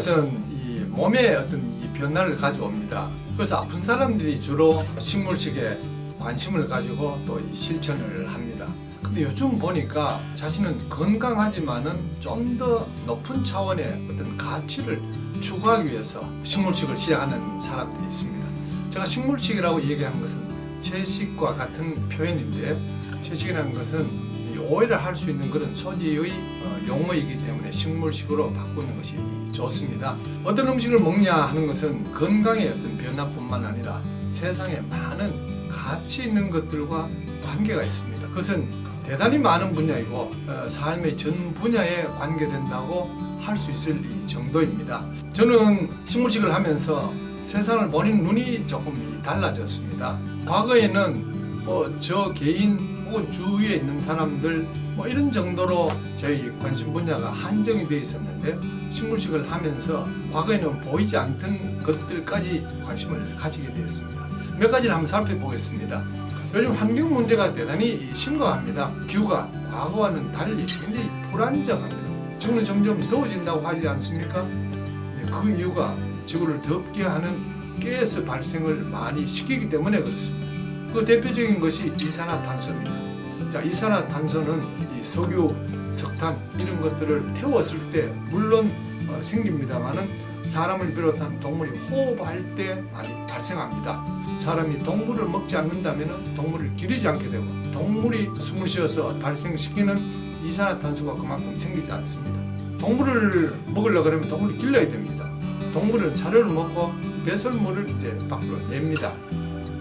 것은 이 몸에 어떤 이 변화를 가져옵니다. 그래서 아픈 사람들이 주로 식물식에 관심을 가지고 또이 실천을 합니다. 근데 요즘 보니까 자신은 건강하지만은 좀 더 높은 차원의 어떤 가치를 추구하기 위해서 식물식을 시작하는 사람들이 있습니다. 제가 식물식이라고 얘기한 것은 채식과 같은 표현인데 채식이라는 것은 이 오해를 할 수 있는 그런 소지의 어, 용어이기 때문에 식물식으로 바꾸는 것이 좋습니다. 어떤 음식을 먹냐 하는 것은 건강의 어떤 변화뿐만 아니라 세상에 많은 가치 있는 것들과 관계가 있습니다. 그것은 대단히 많은 분야이고 어, 삶의 전 분야에 관계된다고 할 수 있을 이 정도입니다. 저는 식물식을 하면서 세상을 보는 눈이 조금 달라졌습니다. 과거에는 뭐 저 개인 혹은 주위에 있는 사람들 뭐 이런 정도로 저희 관심 분야가 한정이 되어 있었는데 식물식을 하면서 과거에는 보이지 않던 것들까지 관심을 가지게 되었습니다. 몇 가지를 한번 살펴보겠습니다. 요즘 환경 문제가 대단히 심각합니다. 기후가 과거와는 달리 굉장히 불안정합니다. 지구는 점점 더워진다고 하지 않습니까? 네, 그 이유가 지구를 덥게 하는 가스 발생을 많이 시키기 때문에 그렇습니다. 그 대표적인 것이 이산화탄소입니다. 자, 이산화탄소는 이 석유, 석탄 이런 것들을 태웠을 때 물론 어, 생깁니다만은 사람을 비롯한 동물이 호흡할 때 많이 발생합니다. 사람이 동물을 먹지 않는다면 동물을 기르지 않게 되고 동물이 숨을 쉬어서 발생시키는 이산화탄소가 그만큼 생기지 않습니다. 동물을 먹으려고 그러면 동물을 길러야 됩니다. 동물은 사료를 먹고 배설물을 이제 밖으로 냅니다.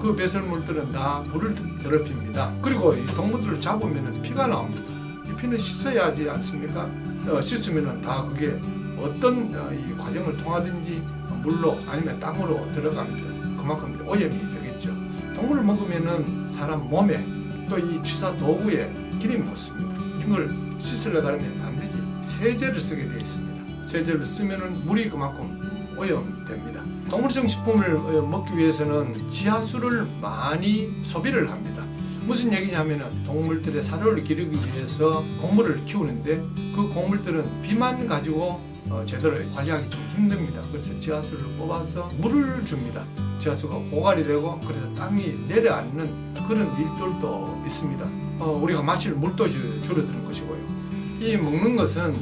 그 배설물들은 다 물을 더럽힙니다. 그리고 이 동물들을 잡으면 피가 나옵니다. 이 피는 씻어야 하지 않습니까? 어, 씻으면 다 그게 어떤 어, 이 과정을 통하든지 물로 아니면 땅으로 들어갑니다. 그만큼 오염이 되겠죠. 동물을 먹으면은 사람 몸에 또 이 취사 도구에 기름이 묻습니다. 이걸 씻으려고 하면 반드시 세제를 쓰게 되어 있습니다. 세제를 쓰면은 물이 그만큼 오염됩니다. 동물성 식품을 어, 먹기 위해서는 지하수를 많이 소비를 합니다. 무슨 얘기냐면은 동물들의 사료를 기르기 위해서 곡물을 키우는데 그 곡물들은 비만 가지고 어, 제대로 관리하기 좀 힘듭니다. 그래서 지하수를 뽑아서 물을 줍니다. 지하수가 고갈이 되고 그래서 땅이 내려앉는 그런 일들도 있습니다. 어, 우리가 마실 물도 주- 줄어드는 것이고요. 이 먹는 것은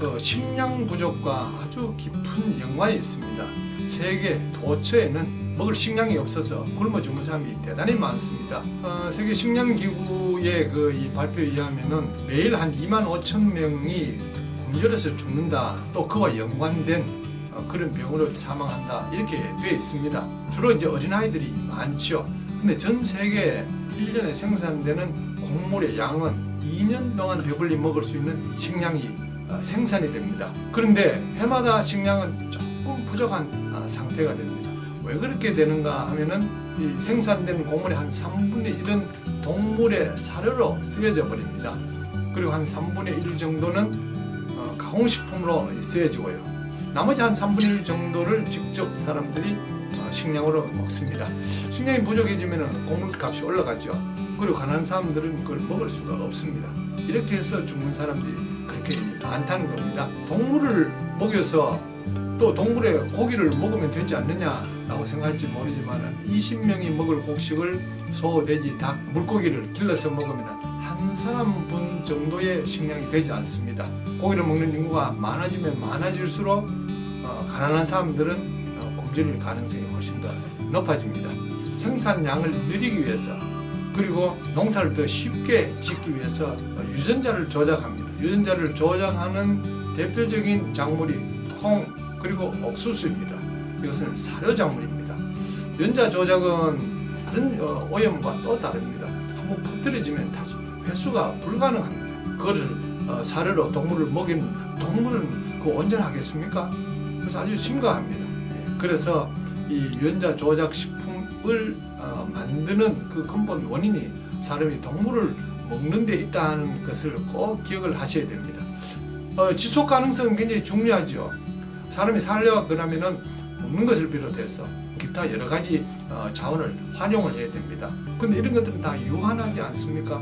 어, 식량 부족과 아주 깊은 연관이 있습니다. 세계 도처에는 먹을 식량이 없어서 굶어 죽는 사람이 대단히 많습니다. 어, 세계 식량기구의 그이 발표에 의하면은 매일 한 2만 5천 명이 굶주려서 죽는다. 또 그와 연관된 어, 그런 병으로 사망한다. 이렇게 되어 있습니다. 주로 이제 어린아이들이 많죠. 근데 전 세계 1년에 생산되는 곡물의 양은 2년 동안 배불리 먹을 수 있는 식량이 어, 생산이 됩니다. 그런데 해마다 식량은 조금 부족한 어, 상태가 됩니다. 왜 그렇게 되는가 하면은 이 생산된 곡물의 한 3분의 1은 동물의 사료로 쓰여져 버립니다. 그리고 한 3분의 1 정도는 어, 가공식품으로 쓰여지고요. 나머지 한 3분의 1 정도를 직접 사람들이 어, 식량으로 먹습니다. 식량이 부족해지면 곡물값이 올라가죠. 그리고 가난한 사람들은 그걸 먹을 수가 없습니다. 이렇게 해서 죽는 사람들이 그렇게 많다는 겁니다. 동물을 먹여서 또 동물의 고기를 먹으면 되지 않느냐라고 생각할지 모르지만 20명이 먹을 곡식을 소, 돼지, 닭, 물고기를 길러서 먹으면 한 사람 분 정도의 식량이 되지 않습니다. 고기를 먹는 인구가 많아지면 많아질수록 어, 가난한 사람들은 어, 굶주릴 가능성이 훨씬 더 높아집니다. 생산량을 늘리기 위해서 그리고 농사를 더 쉽게 짓기 위해서 어, 유전자를 조작합니다. 유전자를 조작하는 대표적인 작물이 콩 그리고 옥수수입니다. 이것은 사료 작물입니다. 유전자 조작은 다른 어, 오염과 또 다릅니다. 한번 퍼뜨려지면 다시 회수가 불가능합니다. 그거를 어, 사료로 동물을 먹이는 동물은 그 온전하겠습니까? 그래서 아주 심각합니다. 예, 그래서 이 유전자 조작 식품 을 어, 만드는 그 근본 원인이 사람이 동물을 먹는 데 있다는 것을 꼭 기억을 하셔야 됩니다. 어, 지속 가능성은 굉장히 중요하죠. 사람이 살려고 그러면은 먹는 것을 비롯해서 기타 여러 가지 어, 자원을 활용을 해야 됩니다. 근데 이런 것들은 다 유한하지 않습니까?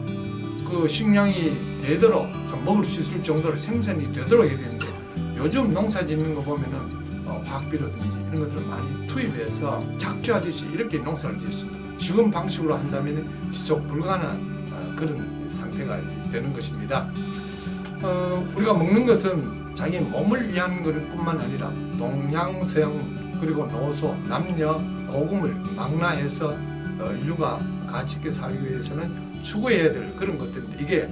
그 식량이 되도록 좀 먹을 수 있을 정도로 생산이 되도록 해야 되는데 요즘 농사 짓는 거 보면은 어, 화학비료든지 이런 것들을 많이 투입해서 착취하듯이 이렇게 농사를 짓습니다. 지금 방식으로 한다면 지속 불가능한 어, 그런 상태가 되는 것입니다. 어, 우리가 먹는 것은 자기 몸을 위한 것 뿐만 아니라 동양, 서양 그리고 노소, 남녀, 고금을 망라해서 어, 인류가 가치 있게 살기 위해서는 추구해야 될 그런 것들인데 이게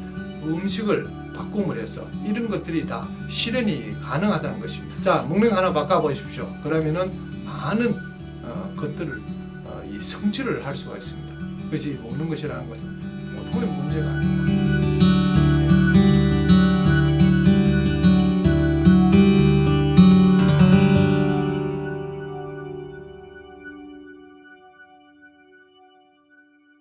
음식을 바꿈을 해서 이런 것들이 다 실현이 가능하다는 것입니다. 자, 거 하나 바꿔보십시오. 그러면은 많은 어, 것들을 어, 이 성취를 할 수가 있습니다. 그것이 먹는 것이라는 것은 보통의 문제가 아닙니다.